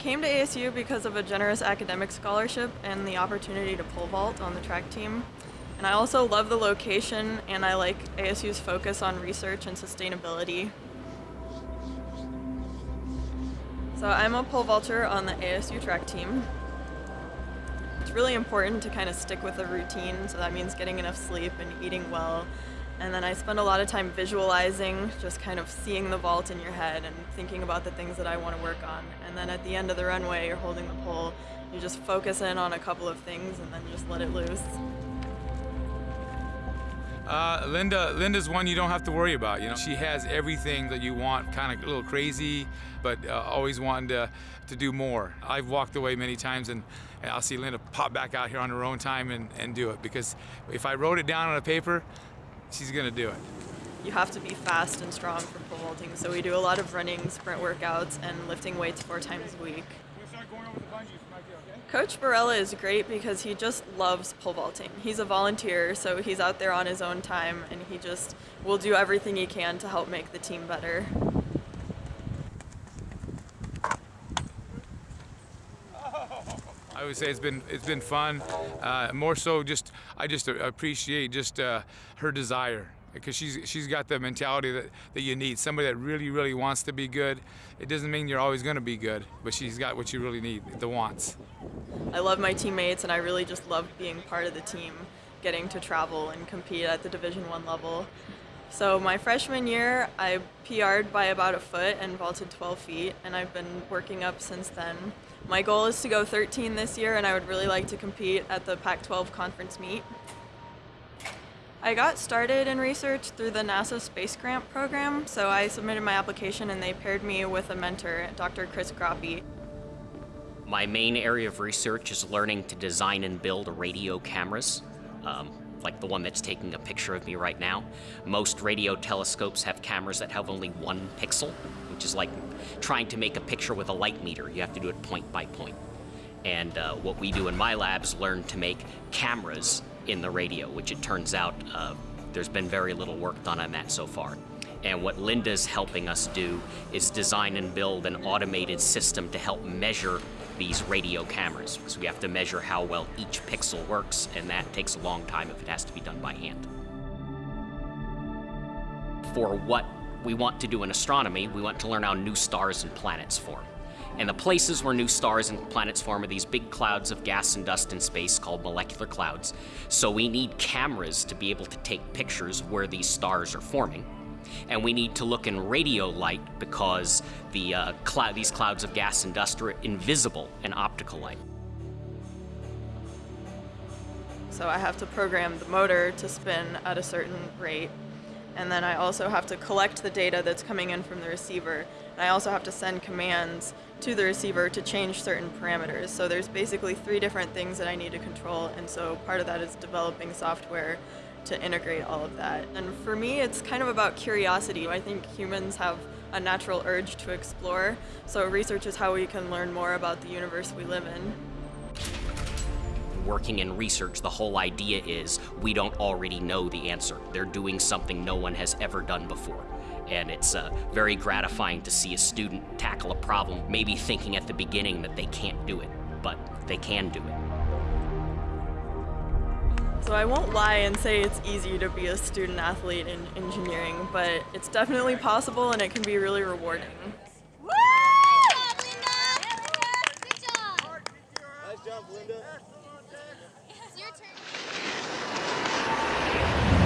came to ASU because of a generous academic scholarship and the opportunity to pole vault on the track team. And I also love the location and I like ASU's focus on research and sustainability. So I'm a pole vaulter on the ASU track team. It's really important to kind of stick with a routine, so that means getting enough sleep and eating well and then I spend a lot of time visualizing, just kind of seeing the vault in your head and thinking about the things that I want to work on. And then at the end of the runway, you're holding the pole, you just focus in on a couple of things and then just let it loose. Uh, Linda, Linda's one you don't have to worry about. You know, she has everything that you want, kind of a little crazy, but uh, always wanting to, to do more. I've walked away many times and, and I'll see Linda pop back out here on her own time and, and do it because if I wrote it down on a paper, she's gonna do it. You have to be fast and strong for pole vaulting, so we do a lot of running, sprint workouts, and lifting weights four times a week. Coach Barella is great because he just loves pole vaulting. He's a volunteer, so he's out there on his own time, and he just will do everything he can to help make the team better. I would say it's been it's been fun. Uh, more so, just I just appreciate just uh, her desire because she's she's got the mentality that, that you need. Somebody that really really wants to be good. It doesn't mean you're always going to be good, but she's got what you really need, the wants. I love my teammates, and I really just love being part of the team, getting to travel and compete at the Division One level. So my freshman year, I PR'd by about a foot and vaulted 12 feet, and I've been working up since then. My goal is to go 13 this year, and I would really like to compete at the Pac-12 conference meet. I got started in research through the NASA Space Grant program, so I submitted my application and they paired me with a mentor, Dr. Chris Groppi. My main area of research is learning to design and build radio cameras. Um, like the one that's taking a picture of me right now. Most radio telescopes have cameras that have only one pixel, which is like trying to make a picture with a light meter. You have to do it point by point. And uh, what we do in my labs learn to make cameras in the radio, which it turns out uh, there's been very little work done on that so far. And what Linda's helping us do is design and build an automated system to help measure these radio cameras because we have to measure how well each pixel works, and that takes a long time if it has to be done by hand. For what we want to do in astronomy, we want to learn how new stars and planets form. And the places where new stars and planets form are these big clouds of gas and dust in space called molecular clouds. So we need cameras to be able to take pictures where these stars are forming and we need to look in radio light because the uh, cl these clouds of gas and dust are invisible in optical light. So I have to program the motor to spin at a certain rate and then I also have to collect the data that's coming in from the receiver. And I also have to send commands to the receiver to change certain parameters. So there's basically three different things that I need to control, and so part of that is developing software to integrate all of that. And for me, it's kind of about curiosity. I think humans have a natural urge to explore, so research is how we can learn more about the universe we live in. Working in research, the whole idea is we don't already know the answer. They're doing something no one has ever done before. And it's uh, very gratifying to see a student tackle a problem, maybe thinking at the beginning that they can't do it, but they can do it. So I won't lie and say it's easy to be a student athlete in engineering, but it's definitely possible and it can be really rewarding. Woo! Nice job, Linda. It's your turn.